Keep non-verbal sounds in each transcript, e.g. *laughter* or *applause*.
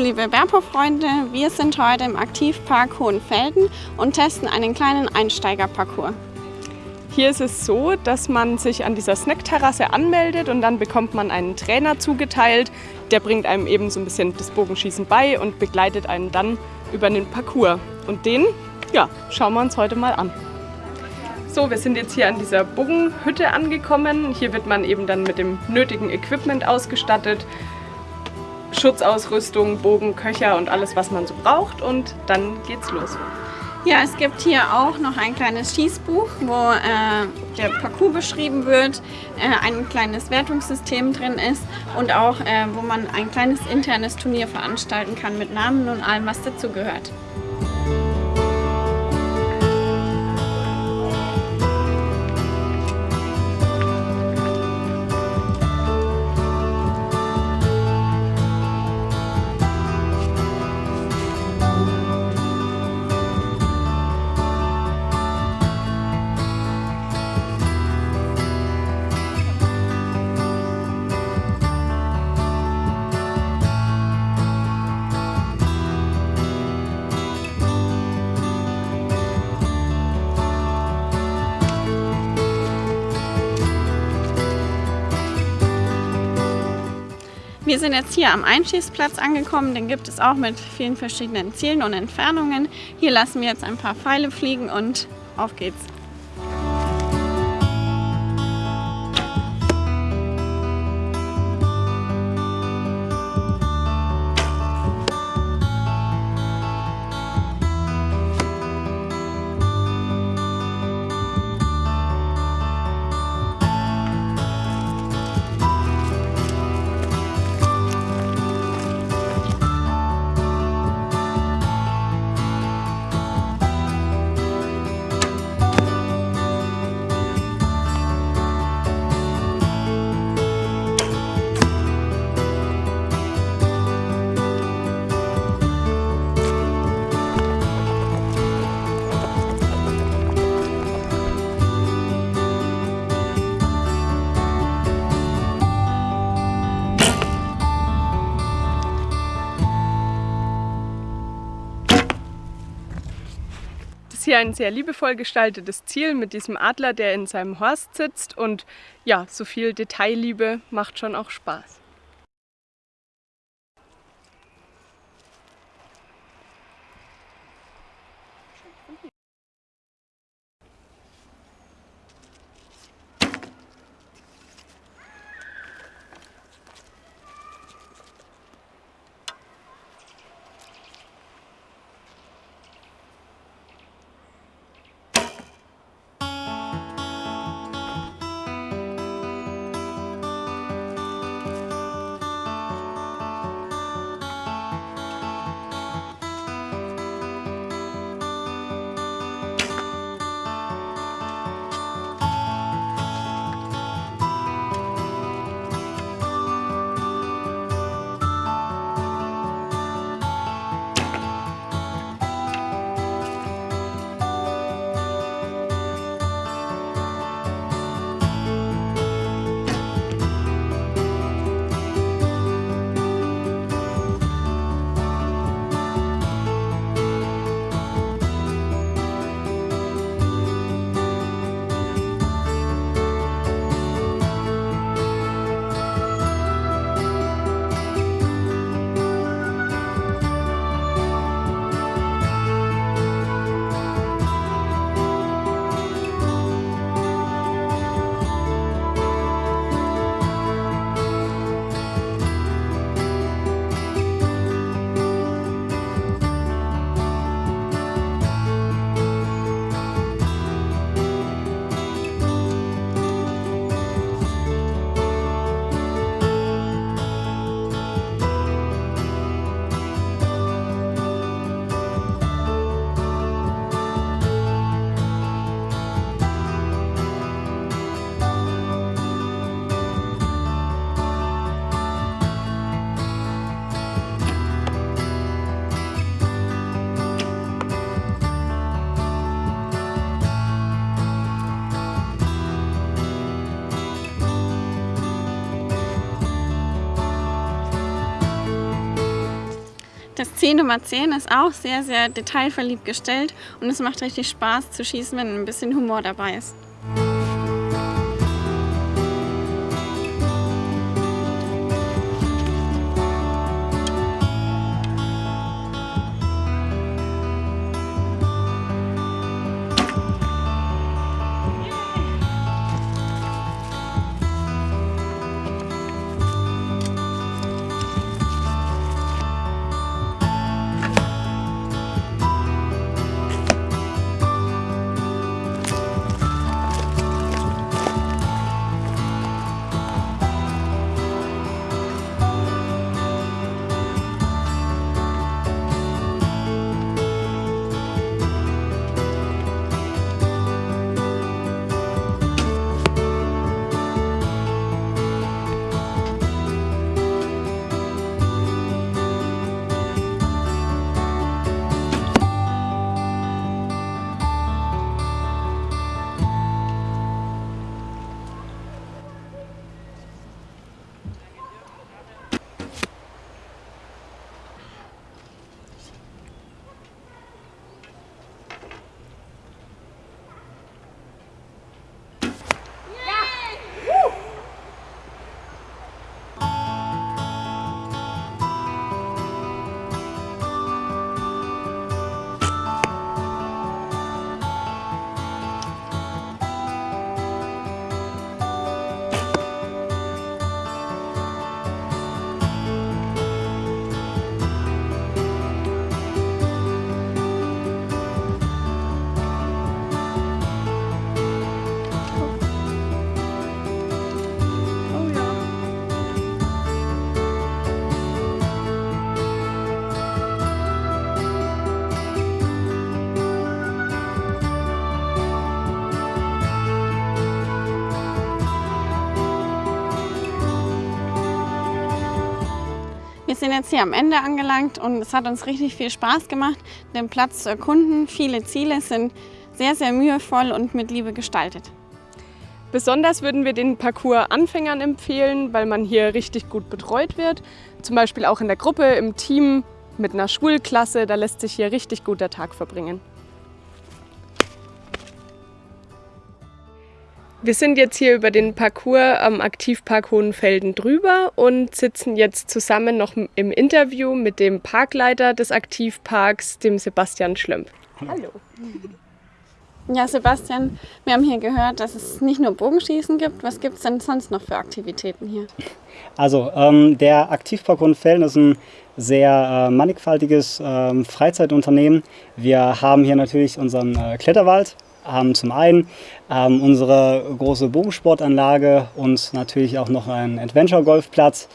Liebe Berpo-Freunde, wir sind heute im Aktivpark Hohenfelden und testen einen kleinen Einsteigerparcours. Hier ist es so, dass man sich an dieser Snackterrasse anmeldet und dann bekommt man einen Trainer zugeteilt. Der bringt einem eben so ein bisschen das Bogenschießen bei und begleitet einen dann über den Parcours. Und den, ja, schauen wir uns heute mal an. So, wir sind jetzt hier an dieser Bogenhütte angekommen. Hier wird man eben dann mit dem nötigen Equipment ausgestattet. Schutzausrüstung, Bogen, Köcher und alles, was man so braucht. Und dann geht's los. Ja, es gibt hier auch noch ein kleines Schießbuch, wo äh, der Parcours beschrieben wird, äh, ein kleines Wertungssystem drin ist und auch, äh, wo man ein kleines internes Turnier veranstalten kann mit Namen und allem, was dazugehört. Wir sind jetzt hier am Einschießplatz angekommen. Den gibt es auch mit vielen verschiedenen Zielen und Entfernungen. Hier lassen wir jetzt ein paar Pfeile fliegen und auf geht's. Hier ein sehr liebevoll gestaltetes Ziel mit diesem Adler, der in seinem Horst sitzt und ja, so viel Detailliebe macht schon auch Spaß. Das Ziel Nummer 10 ist auch sehr, sehr detailverliebt gestellt und es macht richtig Spaß zu schießen, wenn ein bisschen Humor dabei ist. Sind jetzt hier am Ende angelangt und es hat uns richtig viel Spaß gemacht, den Platz zu erkunden. Viele Ziele sind sehr, sehr mühevoll und mit Liebe gestaltet. Besonders würden wir den Parcours Anfängern empfehlen, weil man hier richtig gut betreut wird. Zum Beispiel auch in der Gruppe, im Team, mit einer Schulklasse. Da lässt sich hier richtig gut der Tag verbringen. Wir sind jetzt hier über den Parcours am Aktivpark Hohenfelden drüber und sitzen jetzt zusammen noch im Interview mit dem Parkleiter des Aktivparks, dem Sebastian Schlömp. Hallo. Ja, Sebastian, wir haben hier gehört, dass es nicht nur Bogenschießen gibt. Was gibt es denn sonst noch für Aktivitäten hier? Also, ähm, der Aktivpark Hohenfelden ist ein sehr äh, mannigfaltiges äh, Freizeitunternehmen. Wir haben hier natürlich unseren äh, Kletterwald, haben zum einen ähm, unsere große Bogensportanlage und natürlich auch noch einen Adventure-Golfplatz.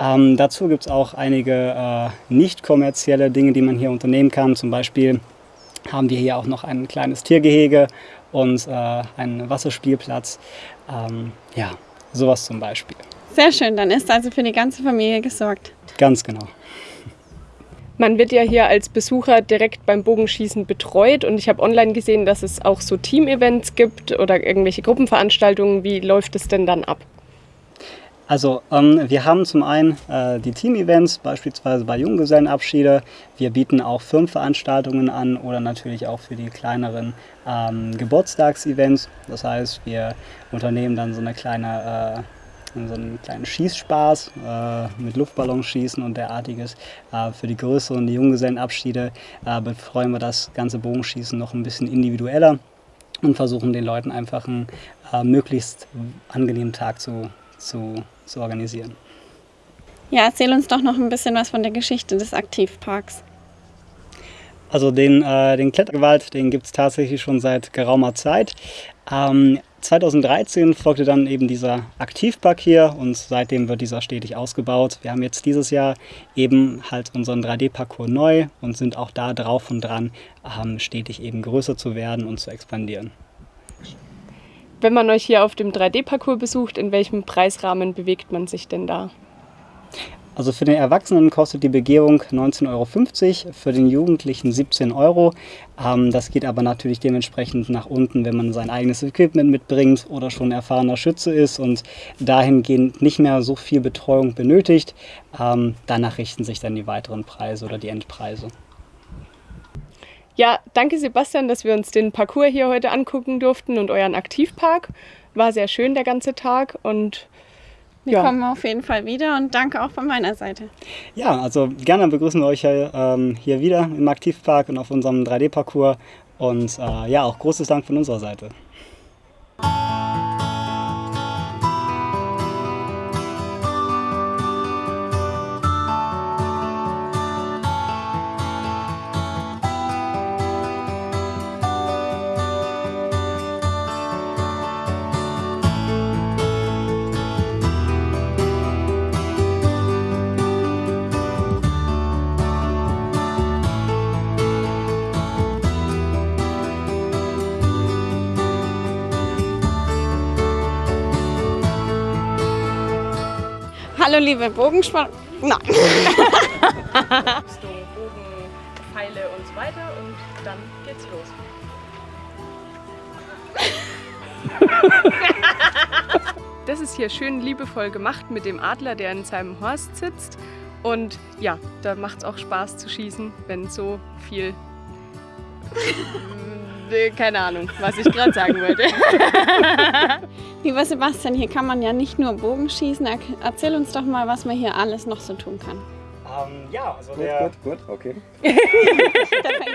Ähm, dazu gibt es auch einige äh, nicht kommerzielle Dinge, die man hier unternehmen kann. Zum Beispiel haben wir hier auch noch ein kleines Tiergehege und äh, einen Wasserspielplatz. Ähm, ja, sowas zum Beispiel. Sehr schön, dann ist also für die ganze Familie gesorgt. Ganz genau. Man wird ja hier als Besucher direkt beim Bogenschießen betreut und ich habe online gesehen, dass es auch so Team-Events gibt oder irgendwelche Gruppenveranstaltungen. Wie läuft es denn dann ab? Also ähm, wir haben zum einen äh, die Team-Events, beispielsweise bei Junggesellenabschiede. Wir bieten auch Firmenveranstaltungen an oder natürlich auch für die kleineren ähm, Geburtstagsevents. Das heißt, wir unternehmen dann so eine kleine äh, so einen kleinen Schießspaß äh, mit Luftballonschießen und derartiges. Äh, für die größeren die Junggesellenabschiede äh, betreuen wir das ganze Bogenschießen noch ein bisschen individueller und versuchen den Leuten einfach einen äh, möglichst angenehmen Tag zu, zu, zu organisieren. Ja, erzähl uns doch noch ein bisschen was von der Geschichte des Aktivparks. Also den, äh, den Klettergewalt, den gibt es tatsächlich schon seit geraumer Zeit. Ähm, 2013 folgte dann eben dieser Aktivpark hier und seitdem wird dieser stetig ausgebaut. Wir haben jetzt dieses Jahr eben halt unseren 3D-Parcours neu und sind auch da drauf und dran, ähm, stetig eben größer zu werden und zu expandieren. Wenn man euch hier auf dem 3D-Parcours besucht, in welchem Preisrahmen bewegt man sich denn da? Also für den Erwachsenen kostet die Begehung 19,50 Euro, für den Jugendlichen 17 Euro. Ähm, das geht aber natürlich dementsprechend nach unten, wenn man sein eigenes Equipment mitbringt oder schon erfahrener Schütze ist und dahingehend nicht mehr so viel Betreuung benötigt. Ähm, danach richten sich dann die weiteren Preise oder die Endpreise. Ja, danke Sebastian, dass wir uns den Parcours hier heute angucken durften und euren Aktivpark. War sehr schön der ganze Tag und wir ja. kommen auf jeden Fall wieder und danke auch von meiner Seite. Ja, also gerne begrüßen wir euch hier, ähm, hier wieder im Aktivpark und auf unserem 3D-Parcours und äh, ja, auch großes Dank von unserer Seite. Hallo liebe Bogensport. Nein. Rüstung, *laughs* Bogen, Pfeile und so weiter und dann geht's los. *laughs* das ist hier schön liebevoll gemacht mit dem Adler, der in seinem Horst sitzt. Und ja, da macht es auch Spaß zu schießen, wenn so viel *laughs* keine Ahnung, was ich gerade sagen wollte. *laughs* Lieber Sebastian, hier kann man ja nicht nur Bogen schießen. Erzähl uns doch mal, was man hier alles noch so tun kann. Um, ähm, ja, also der... Gut, gut, gut, okay. *laughs* *laughs*